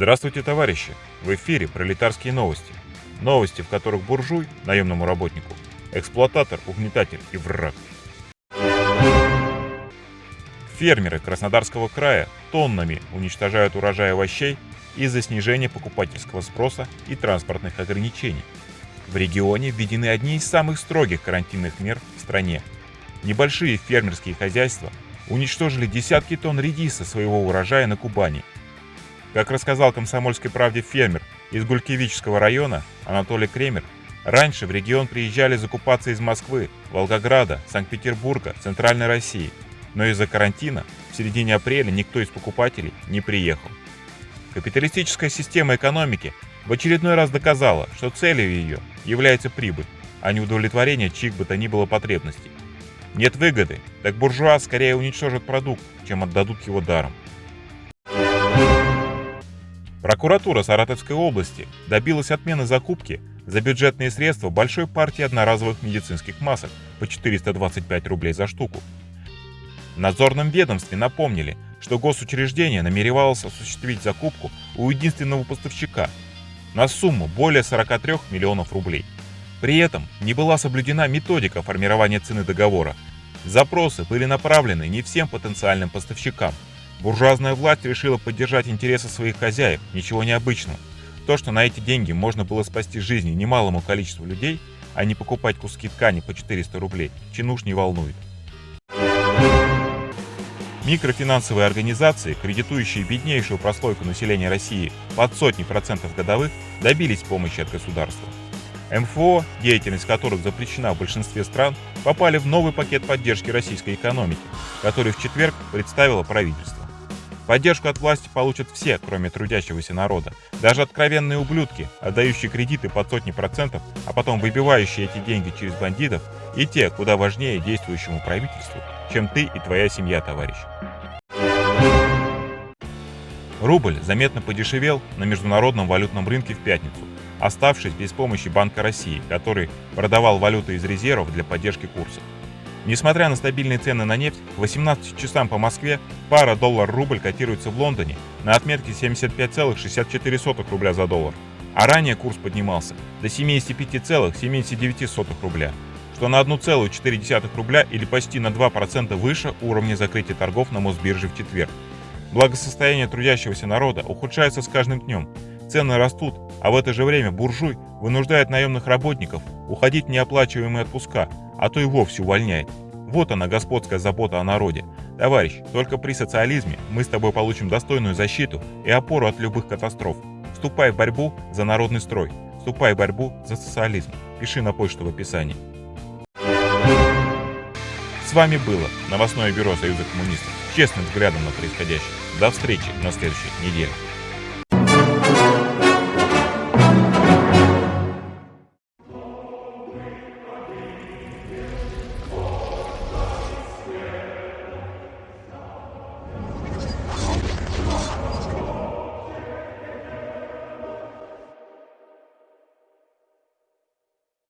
Здравствуйте, товарищи! В эфире пролетарские новости. Новости, в которых буржуй, наемному работнику, эксплуататор, угнетатель и враг. Фермеры Краснодарского края тоннами уничтожают урожай овощей из-за снижения покупательского спроса и транспортных ограничений. В регионе введены одни из самых строгих карантинных мер в стране. Небольшие фермерские хозяйства уничтожили десятки тонн редиса своего урожая на Кубани – как рассказал «Комсомольской правде» фермер из Гулькевического района Анатолий Кремер, раньше в регион приезжали закупаться из Москвы, Волгограда, Санкт-Петербурга, Центральной России, но из-за карантина в середине апреля никто из покупателей не приехал. Капиталистическая система экономики в очередной раз доказала, что целью ее является прибыль, а не удовлетворение чьих бы то ни было потребностей. Нет выгоды, так буржуа скорее уничтожат продукт, чем отдадут его даром. Прокуратура Саратовской области добилась отмены закупки за бюджетные средства большой партии одноразовых медицинских масок по 425 рублей за штуку. В надзорном ведомстве напомнили, что госучреждение намеревалось осуществить закупку у единственного поставщика на сумму более 43 миллионов рублей. При этом не была соблюдена методика формирования цены договора. Запросы были направлены не всем потенциальным поставщикам – Буржуазная власть решила поддержать интересы своих хозяев, ничего необычного. То, что на эти деньги можно было спасти жизни немалому количеству людей, а не покупать куски ткани по 400 рублей, чинуш не волнует. Микрофинансовые организации, кредитующие беднейшую прослойку населения России под сотни процентов годовых, добились помощи от государства. МФО, деятельность которых запрещена в большинстве стран, попали в новый пакет поддержки российской экономики, который в четверг представило правительство. Поддержку от власти получат все, кроме трудящегося народа. Даже откровенные ублюдки, отдающие кредиты под сотни процентов, а потом выбивающие эти деньги через бандитов, и те, куда важнее действующему правительству, чем ты и твоя семья, товарищ. Рубль заметно подешевел на международном валютном рынке в пятницу, оставшись без помощи Банка России, который продавал валюту из резервов для поддержки курса. Несмотря на стабильные цены на нефть, к 18 часам по Москве пара доллар-рубль котируется в Лондоне на отметке 75,64 рубля за доллар, а ранее курс поднимался до 75,79 рубля, что на 1,4 рубля или почти на 2% выше уровня закрытия торгов на Мосбирже в четверг. Благосостояние трудящегося народа ухудшается с каждым днем, цены растут, а в это же время буржуй вынуждает наемных работников уходить в неоплачиваемые отпуска, а то и вовсе увольняет. Вот она, господская забота о народе. Товарищ, только при социализме мы с тобой получим достойную защиту и опору от любых катастроф. Вступай в борьбу за народный строй. Вступай в борьбу за социализм. Пиши на почту в описании. С вами было новостное бюро Союза коммунистов. Честным взглядом на происходящее. До встречи на следующей неделе.